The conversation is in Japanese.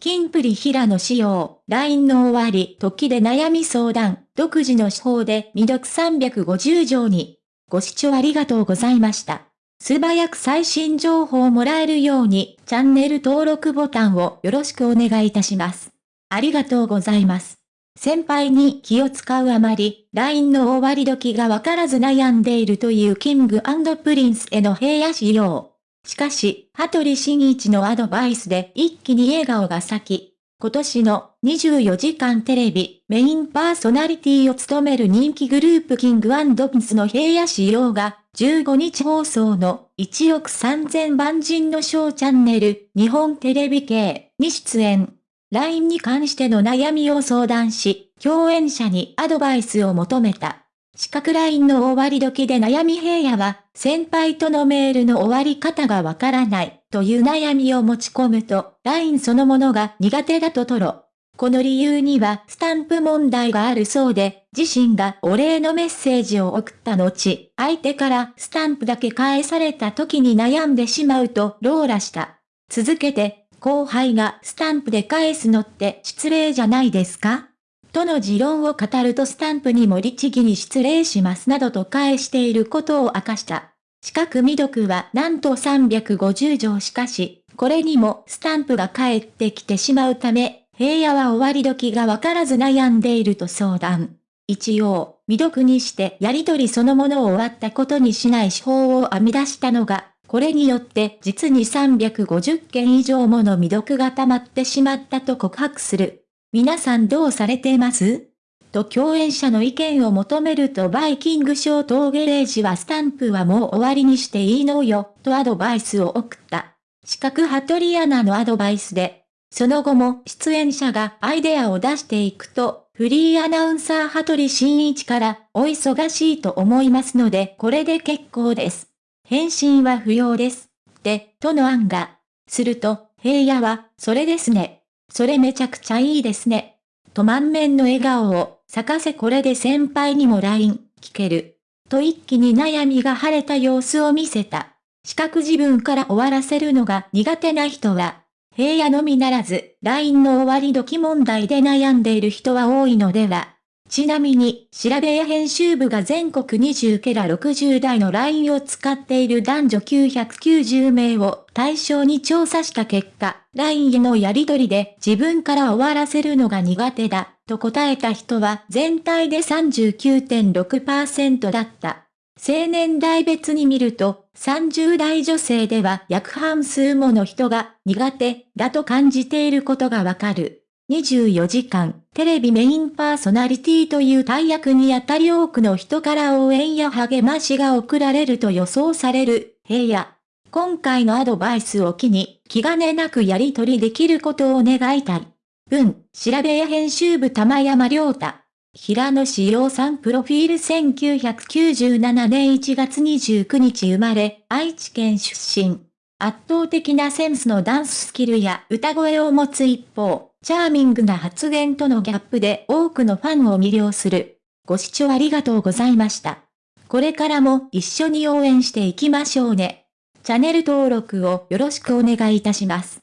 キンプリ平野仕様、LINE の終わり、時で悩み相談、独自の手法で未読350以上に。ご視聴ありがとうございました。素早く最新情報をもらえるように、チャンネル登録ボタンをよろしくお願いいたします。ありがとうございます。先輩に気を使うあまり、LINE の終わり時がわからず悩んでいるという King & Prince の平野紫耀。しかし、羽鳥慎一のアドバイスで一気に笑顔が咲き、今年の24時間テレビメインパーソナリティを務める人気グループキングプンスの平野仕様が15日放送の1億3000万人のショーチャンネル日本テレビ系に出演。LINE に関しての悩みを相談し、共演者にアドバイスを求めた。四角ラインの終わり時で悩み平野は、先輩とのメールの終わり方がわからない、という悩みを持ち込むと、ラインそのものが苦手だととろ。この理由にはスタンプ問題があるそうで、自身がお礼のメッセージを送った後、相手からスタンプだけ返された時に悩んでしまうとローラした。続けて、後輩がスタンプで返すのって失礼じゃないですか？との持論を語るとスタンプにも律儀に失礼しますなどと返していることを明かした。四角未読はなんと350条しかし、これにもスタンプが返ってきてしまうため、平野は終わり時がわからず悩んでいると相談。一応、未読にしてやりとりそのものを終わったことにしない手法を編み出したのが、これによって実に350件以上もの未読が溜まってしまったと告白する。皆さんどうされています？と共演者の意見を求めるとバイキングショートゲレージはスタンプはもう終わりにしていいのよ、とアドバイスを送った。四角ハトリアナのアドバイスで、その後も出演者がアイデアを出していくと、フリーアナウンサー羽鳥慎一から、お忙しいと思いますのでこれで結構です。返信は不要です。って、との案が。すると、平野は、それですね。それめちゃくちゃいいですね。と満面の笑顔を、咲かせこれで先輩にも LINE、聞ける。と一気に悩みが晴れた様子を見せた。四角自分から終わらせるのが苦手な人は、平野のみならず、LINE の終わり時問題で悩んでいる人は多いのでは。ちなみに、調べや編集部が全国20ケラ60代の LINE を使っている男女990名を対象に調査した結果、LINE へのやりとりで自分から終わらせるのが苦手だ、と答えた人は全体で39.6%だった。青年代別に見ると、30代女性では約半数もの人が苦手だと感じていることがわかる。24時間、テレビメインパーソナリティという大役にあたり多くの人から応援や励ましが送られると予想される、平野。今回のアドバイスを機に、気兼ねなくやり取りできることを願いたい。文、調べや編集部玉山良太。平野志陽さんプロフィール1997年1月29日生まれ、愛知県出身。圧倒的なセンスのダンススキルや歌声を持つ一方、チャーミングな発言とのギャップで多くのファンを魅了する。ご視聴ありがとうございました。これからも一緒に応援していきましょうね。チャンネル登録をよろしくお願いいたします。